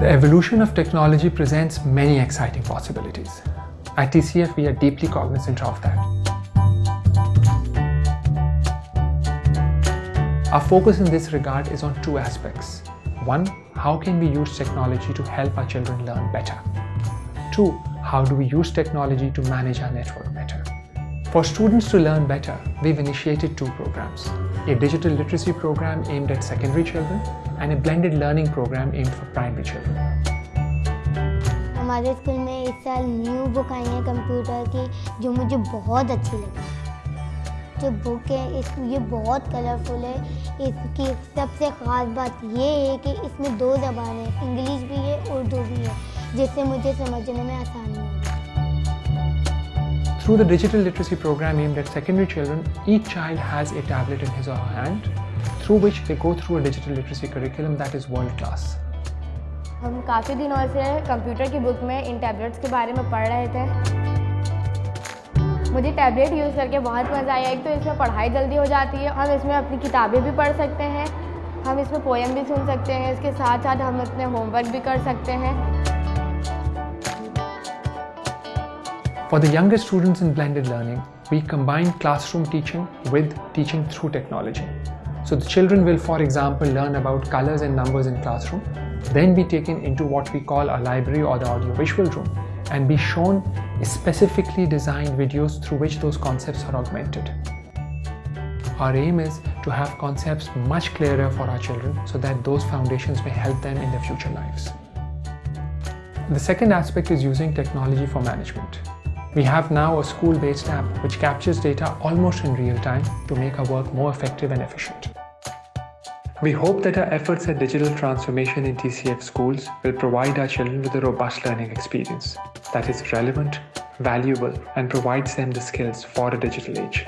The evolution of technology presents many exciting possibilities. At TCF, we are deeply cognizant of that. Our focus in this regard is on two aspects. One, how can we use technology to help our children learn better? Two, how do we use technology to manage our network better? For students to learn better, we've initiated two programs. A digital literacy program aimed at secondary children and a blended learning program aimed for primary children. हमारे school में इस साल new book आई है computer की, जो मुझे बहुत अच्छी लगी। जो बुक है, इस, ये बहुत कलरफुल है। इसकी सबसे ख़ास बात ये है कि इसमें दो ज़बान है इंग्लिश भी है उर्दू भी है, जिससे मुझे समझने में आसानी होगी। Through the digital literacy program aimed at secondary children, each child has a tablet in his or her hand, through which they go through a digital literacy curriculum that is world class. हम काफ़ी दिनों से computer की book में इन tablets के बारे में पढ़ रहे थे मुझे टैबलेट यूज़ करके बहुत मज़ा आया एक तो इसमें पढ़ाई जल्दी हो जाती है हम इसमें अपनी किताबें भी पढ़ सकते हैं हम इसमें पोएम भी सुन सकते हैं इसके साथ साथ हम अपने होमवर्क भी कर सकते हैं For the younger students in blended learning, we combine classroom teaching with teaching through technology. So the children will, for example, learn about colors and numbers in classroom, then be taken into what we call a library or the audiovisual room and be shown specifically designed videos through which those concepts are augmented. Our aim is to have concepts much clearer for our children so that those foundations may help them in their future lives. The second aspect is using technology for management. We have now a school-based app which captures data almost in real time to make our work more effective and efficient. We hope that our efforts at digital transformation in TCF schools will provide our children with a robust learning experience that is relevant, valuable, and provides them the skills for a digital age.